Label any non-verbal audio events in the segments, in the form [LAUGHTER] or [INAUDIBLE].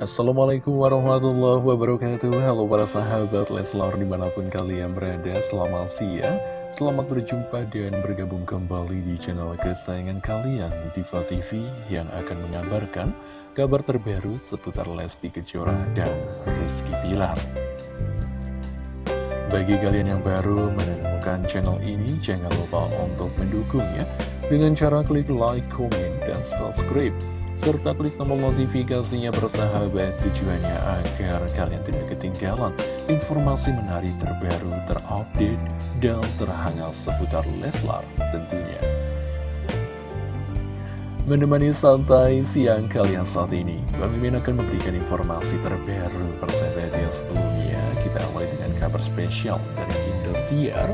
Assalamualaikum warahmatullahi wabarakatuh. Halo para sahabat Leslar di mana pun kalian berada Selamat siang. Selamat berjumpa dan bergabung kembali di channel kesayangan kalian Diva TV yang akan mengabarkan Kabar terbaru seputar Lesti Kejora dan Rizky Pilar Bagi kalian yang baru menemukan channel ini Jangan lupa untuk mendukungnya Dengan cara klik like, komen, dan subscribe serta klik tombol notifikasinya bersahabat tujuannya agar kalian tidak ketinggalan informasi menarik terbaru, terupdate, dan terhangat seputar Leslar tentunya. Menemani santai siang kalian saat ini, Bang Mimin akan memberikan informasi terbaru persahabat yang sebelumnya. Kita awali dengan kabar spesial dari Indosiar.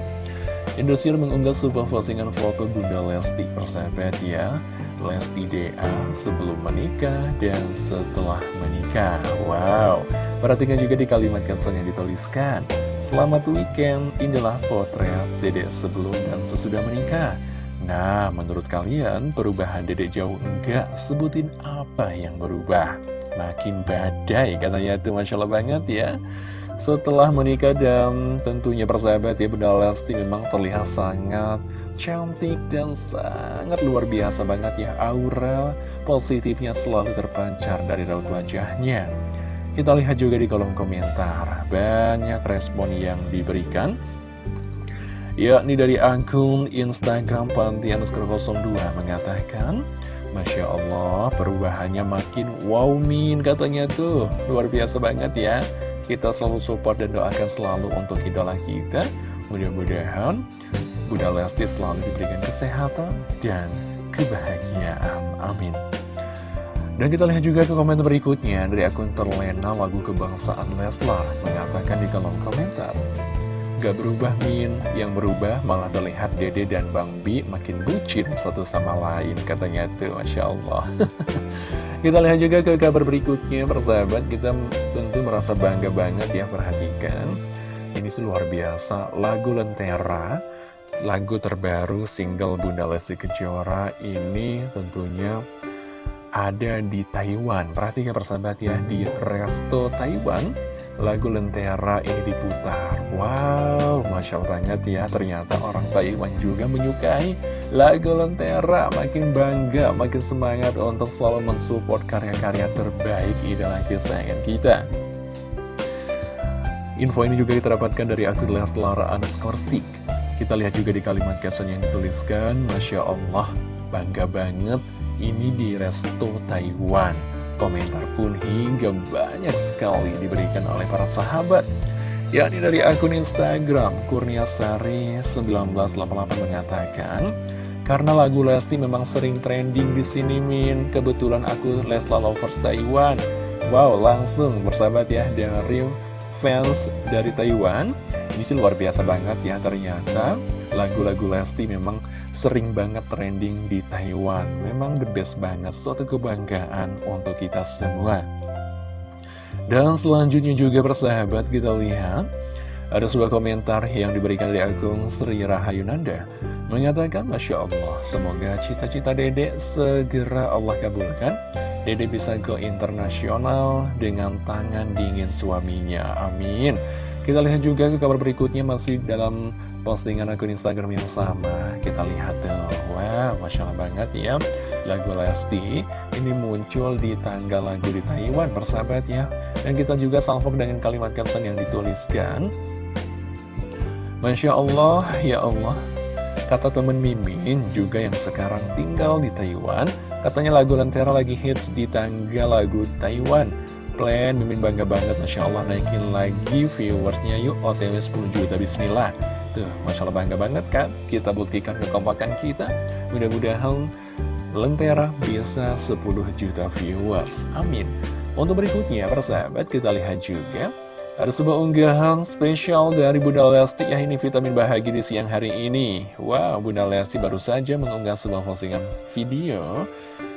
Indosiar mengunggah sebuah postingan foto Bunda Lesti persahabat ya. Lesti DA sebelum menikah dan setelah menikah. Wow, perhatikan juga di kalimat caption yang dituliskan. Selamat weekend, inilah potret dedek sebelum dan sesudah menikah. Nah, menurut kalian perubahan dedek jauh enggak? Sebutin apa yang berubah? Makin badai katanya itu Masya Allah banget ya Setelah menikah dan tentunya persahabat ya Bunda Lesti memang terlihat sangat cantik dan sangat luar biasa banget ya. Aura positifnya selalu terpancar dari raut wajahnya. Kita lihat juga di kolom komentar. Banyak respon yang diberikan yakni dari akun Instagram Pantianus 02 mengatakan Masya Allah perubahannya makin wow min katanya tuh luar biasa banget ya kita selalu support dan doakan selalu untuk idola kita mudah-mudahan Bunda Lesti selalu diberikan kesehatan dan kebahagiaan. Amin. Dan kita lihat juga ke komentar berikutnya dari akun terlena lagu kebangsaan Leslar mengatakan di kolom komentar Gak berubah Min, yang berubah malah terlihat Dede dan Bang Bi makin bucin satu sama lain katanya tuh. Masya Allah. [LAUGHS] Kita lihat juga ke kabar berikutnya persahabat. Kita tentu merasa bangga banget ya perhatikan. Ini sih luar biasa. Lagu Lentera lagu terbaru single Bunda Lesti Kejora ini tentunya ada di Taiwan. Perhatikan persahabat ya, di Resto Taiwan, lagu Lentera ini diputar. Wow, Masya Allah banget ya, ternyata orang Taiwan juga menyukai lagu Lentera. Makin bangga, makin semangat untuk selalu mensupport karya-karya terbaik idola kesayangan kita. Info ini juga kita dari akun Leslar underscore kita lihat juga di kalimat caption yang dituliskan, Masya Allah, bangga banget, ini di Resto Taiwan. Komentar pun hingga banyak sekali diberikan oleh para sahabat. Yakni dari akun Instagram, Kurniasari 1988 mengatakan, karena lagu Lesti memang sering trending di sini Min, kebetulan aku Lesla Lovers Taiwan. Wow, langsung bersahabat ya dari fans dari Taiwan ini sih luar biasa banget ya ternyata lagu-lagu Lesti memang sering banget trending di Taiwan. Memang the best banget, suatu kebanggaan untuk kita semua. Dan selanjutnya juga persahabat kita lihat Ada sebuah komentar yang diberikan dari akun Sri Rahayunanda. Mengatakan Masya Allah, semoga cita-cita dedek segera Allah kabulkan. Dede bisa go internasional dengan tangan dingin suaminya, amin kita lihat juga ke kabar berikutnya masih dalam postingan akun Instagram yang sama. Kita lihat tuh, wah Masya Allah banget ya. Lagu Lesti ini muncul di tanggal lagu di Taiwan, persahabat ya. Dan kita juga salvok dengan kalimat caption yang dituliskan. Masya Allah, ya Allah, kata temen Mimin juga yang sekarang tinggal di Taiwan, katanya lagu Lentera lagi hits di tanggal lagu Taiwan plan Mimin bangga banget Masya Allah naikin lagi viewersnya. Yuk OTW 10 juta Bismillah. Tuh Masya Allah bangga banget kan Kita buktikan kekompakan kita. Mudah-mudahan Lentera bisa 10 juta viewers. Amin. Untuk berikutnya persahabat kita lihat juga. Ada sebuah unggahan spesial dari Bunda Lesti. Ya ini vitamin bahagia di siang hari ini. Wow, Bunda Lesti baru saja mengunggah sebuah postingan video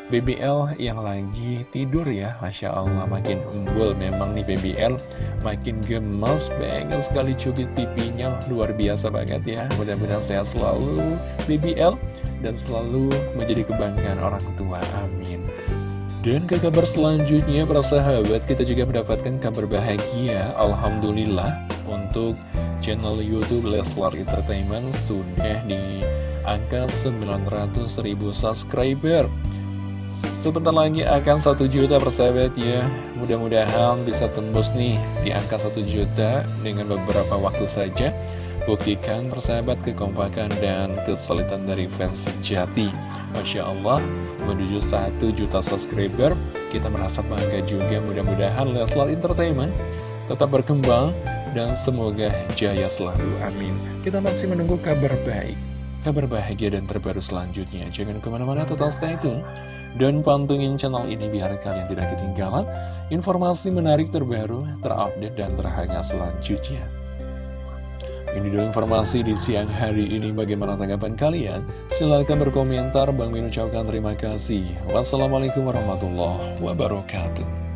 BBL yang lagi tidur ya. Masya Allah makin umbul memang nih BBL Makin gemes banget sekali cubit pipinya. Luar biasa banget ya. Mudah-mudahan sehat selalu BBL Dan selalu menjadi kebanggaan orang tua Amin. Dan ke kabar selanjutnya para sahabat kita juga mendapatkan kabar bahagia. Alhamdulillah untuk channel Youtube Leslar Entertainment sudah di angka 900 ribu subscriber Sebentar lagi akan satu juta persahabat ya. Mudah-mudahan bisa tembus nih di angka satu juta dengan beberapa waktu saja. Buktikan persahabat kekompakan dan kesulitan dari fans sejati. Masya Allah menuju 1 juta subscriber Kita merasa bangga juga. Mudah-mudahan Leslar Entertainment tetap berkembang Dan semoga jaya selalu, amin. Kita masih menunggu kabar baik Kabar bahagia dan terbaru selanjutnya Jangan ke mana-mana tetap stay tune Dan pantungin channel ini biar kalian tidak ketinggalan Informasi menarik terbaru, terupdate, dan terhangat selanjutnya ini dulu informasi di siang hari ini. Bagaimana tanggapan kalian? Silahkan berkomentar. Bang Min ucapkan terima kasih. Wassalamualaikum warahmatullahi wabarakatuh.